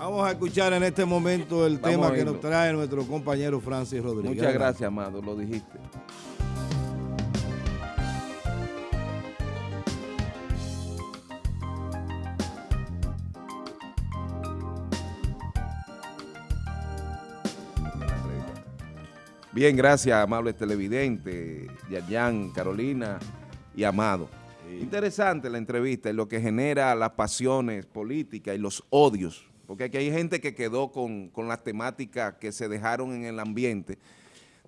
Vamos a escuchar en este momento el tema que nos trae nuestro compañero Francis Rodríguez. Muchas gracias, Amado, lo dijiste. Bien, gracias, amables televidentes, Yayan, Carolina y Amado. Interesante la entrevista y lo que genera las pasiones políticas y los odios, porque aquí hay gente que quedó con, las temáticas que se dejaron en el ambiente.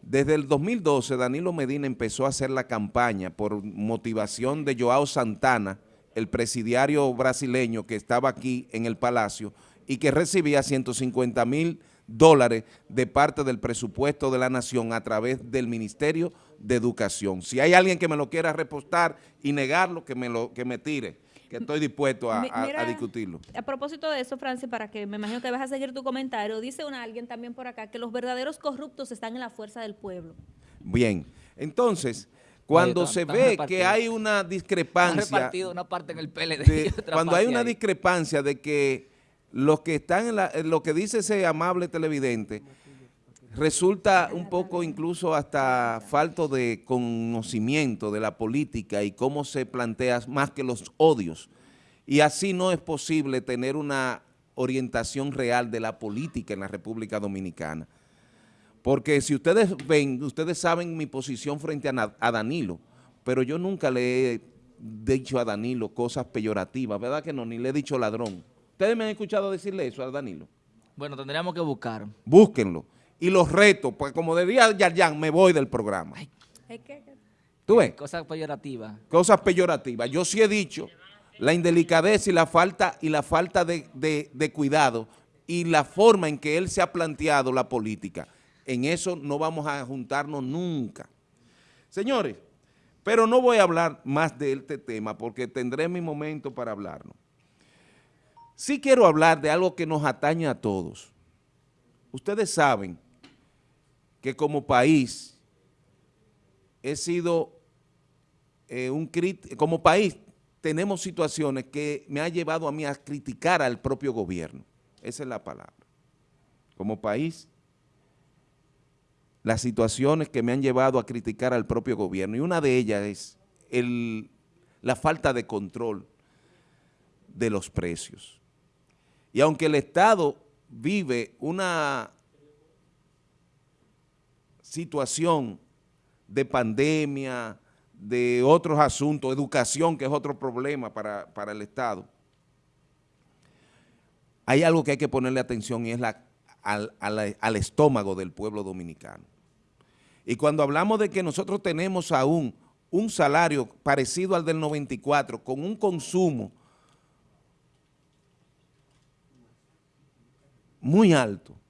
Desde el 2012, Danilo Medina empezó a hacer la campaña por motivación de Joao Santana, el presidiario brasileño que estaba aquí en el Palacio y que recibía 150 mil dólares de parte del presupuesto de la nación a través del Ministerio de Educación. Si hay alguien que me lo quiera repostar y negarlo, que me, lo, que me tire que estoy dispuesto a, discutirlo. A propósito de eso, Francis, para que me imagino que vas a seguir tu comentario, dice una, alguien también por acá que los verdaderos corruptos están en la fuerza del pueblo. Bien, entonces, cuando se ve que hay una discrepancia... una parte en el PLD Cuando hay una discrepancia de que los que están en, lo que dice ese amable televidente resulta un poco incluso hasta falto de conocimiento de la política y cómo se plantea más que los odios. Y así no es posible tener una orientación real de la política en la República Dominicana. Porque si ustedes ven, ustedes saben mi posición frente a, a Danilo, pero yo nunca le he dicho a Danilo cosas peyorativas, ¿verdad que no? Ni le he dicho ladrón. ¿Ustedes me han escuchado decirle eso a Danilo? Bueno, tendríamos que buscar. Búsquenlo. Y los retos, pues como diría Yarjan, me voy del programa. ¿Tú ves? Cosas peyorativas. Cosas peyorativas. Yo sí he dicho la indelicadeza y la falta, y la falta de, de cuidado y la forma en que él se ha planteado la política. En eso no vamos a juntarnos nunca. Señores, pero no voy a hablar más de este tema porque tendré mi momento para hablarlo. Sí quiero hablar de algo que nos atañe a todos. Ustedes saben que como país he sido eh, un como país tenemos situaciones que me han llevado a mí a criticar al propio gobierno. Esa es la palabra. Como país, las situaciones que me han llevado a criticar al propio gobierno, y una de ellas es la falta de control de los precios. Y aunque el Estado vive una situación de pandemia, de otros asuntos, educación, que es otro problema para, el Estado, hay algo que hay que ponerle atención y es la, al, al estómago del pueblo dominicano. Y cuando hablamos de que nosotros tenemos aún un salario parecido al del 94, con un consumo muy alto.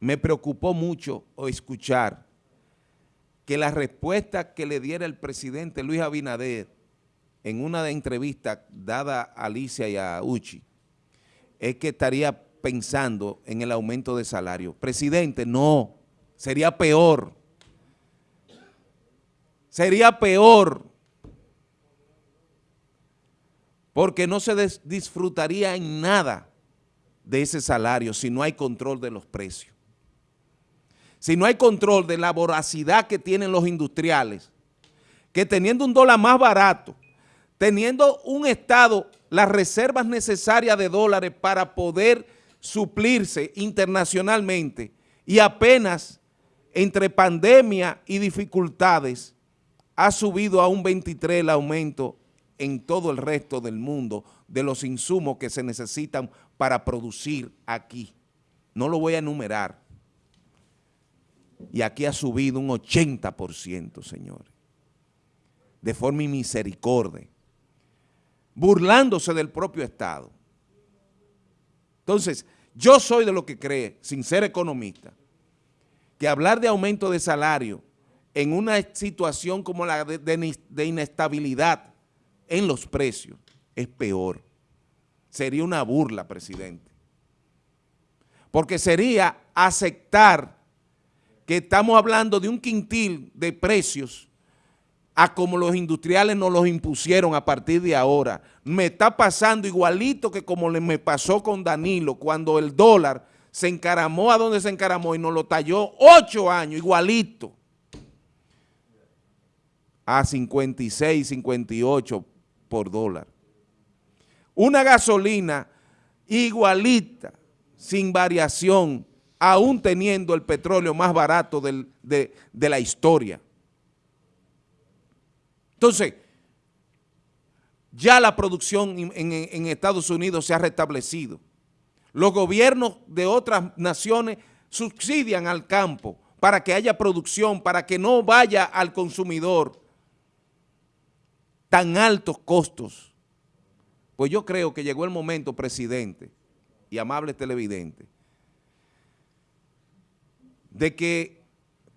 Me preocupó mucho escuchar que la respuesta que le diera el presidente Luis Abinader en una de entrevistas dada a Alicia y a Uchi es que estaría pensando en el aumento de salario. Presidente, no, sería peor. Sería peor porque no se disfrutaría en nada de ese salario si no hay control de los precios. Si no hay control de la voracidad que tienen los industriales, que teniendo un dólar más barato, teniendo un Estado las reservas necesarias de dólares para poder suplirse internacionalmente y apenas entre pandemia y dificultades ha subido a un 23 el aumento en todo el resto del mundo de los insumos que se necesitan para producir aquí. No lo voy a enumerar. Y aquí ha subido un 80%, señores. De forma misericordia. Burlándose del propio Estado. Entonces, yo soy de lo que cree, sin ser economista, que hablar de aumento de salario en una situación como la de inestabilidad en los precios es peor. Sería una burla, presidente. Porque sería aceptar que estamos hablando de un quintil de precios a como los industriales nos los impusieron a partir de ahora. Me está pasando igualito que como me pasó con Danilo cuando el dólar se encaramó a donde se encaramó y nos lo talló ocho años, igualito, a 56, 58 por dólar. Una gasolina igualita, sin variación, aún teniendo el petróleo más barato de, la historia. Entonces, ya la producción en, Estados Unidos se ha restablecido. Los gobiernos de otras naciones subsidian al campo para que haya producción, para que no vaya al consumidor tan altos costos. Pues yo creo que llegó el momento, presidente y amable televidente, de que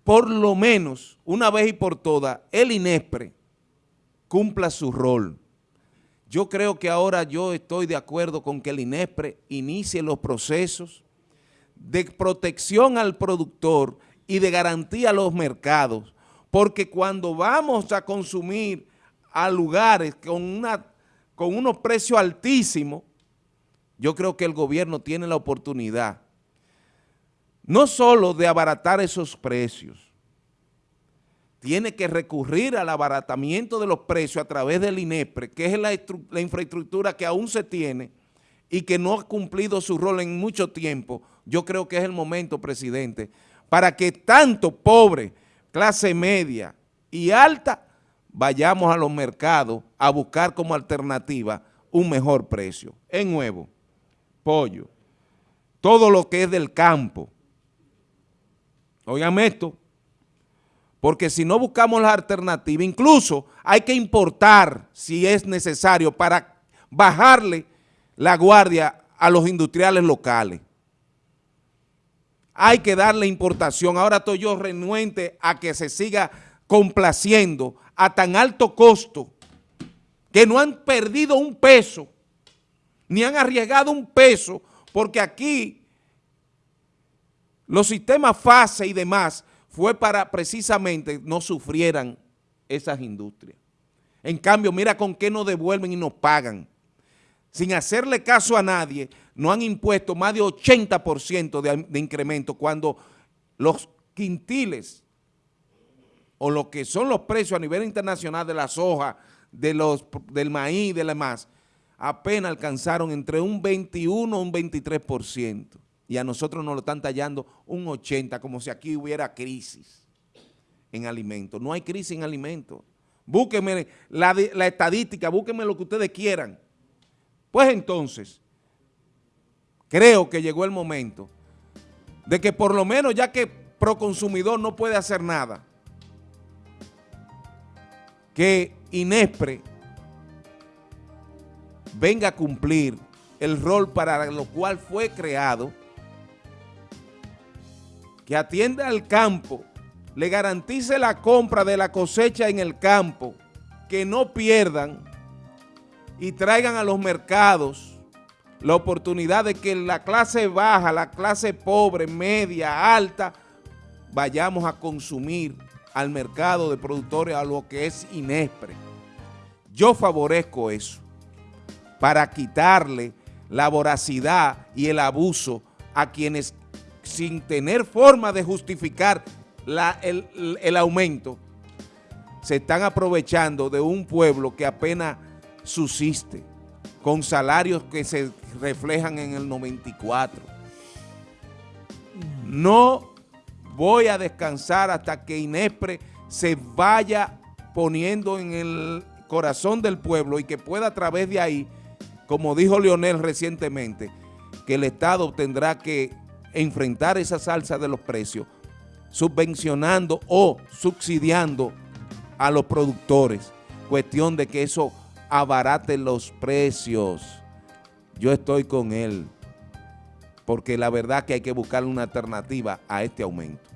por lo menos, una vez y por todas, el INESPRE cumpla su rol. Yo creo que ahora yo estoy de acuerdo con que el INESPRE inicie los procesos de protección al productor y de garantía a los mercados, porque cuando vamos a consumir a lugares con, una, con unos precios altísimos, yo creo que el gobierno tiene la oportunidad no solo de abaratar esos precios, tiene que recurrir al abaratamiento de los precios a través del INEPRE, que es la, infraestructura que aún se tiene y que no ha cumplido su rol en mucho tiempo, yo creo que es el momento, presidente, para que tanto pobre, clase media y alta, vayamos a los mercados a buscar como alternativa un mejor precio. En nuevo, pollo, todo lo que es del campo. Oigan esto, porque si no buscamos la alternativa, incluso hay que importar si es necesario para bajarle la guardia a los industriales locales. Hay que darle importación. Ahora estoy yo renuente a que se siga complaciendo a tan alto costo que no han perdido un peso, ni han arriesgado un peso, porque aquí los sistemas FASE y demás fue para precisamente no sufrieran esas industrias. En cambio, mira con qué nos devuelven y nos pagan. Sin hacerle caso a nadie, no han impuesto más de 80% de, de incremento cuando los quintiles o lo que son los precios a nivel internacional de la soja, de los, del maíz y de demás, apenas alcanzaron entre un 21 o un 23% y a nosotros nos lo están tallando un 80, como si aquí hubiera crisis en alimentos. No hay crisis en alimentos. Búsquenme la, estadística, búsquenme lo que ustedes quieran. Pues entonces, creo que llegó el momento de que por lo menos ya que Proconsumidor no puede hacer nada, que Inespre venga a cumplir el rol para lo cual fue creado que atienda al campo, le garantice la compra de la cosecha en el campo, que no pierdan y traigan a los mercados la oportunidad de que la clase baja, la clase pobre, media, alta, vayamos a consumir al mercado de productores a lo que es Inespre. Yo favorezco eso para quitarle la voracidad y el abuso a quienes sin tener forma de justificar el, aumento, se están aprovechando de un pueblo que apenas subsiste, con salarios que se reflejan en el 94. No voy a descansar hasta que Inespre se vaya poniendo en el corazón del pueblo y que pueda a través de ahí, como dijo Leonel recientemente, que el Estado tendrá que enfrentar esa salsa de los precios, subvencionando o subsidiando a los productores. Cuestión de que eso abarate los precios. Yo estoy con él, porque la verdad que hay que buscar una alternativa a este aumento.